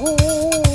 Oh.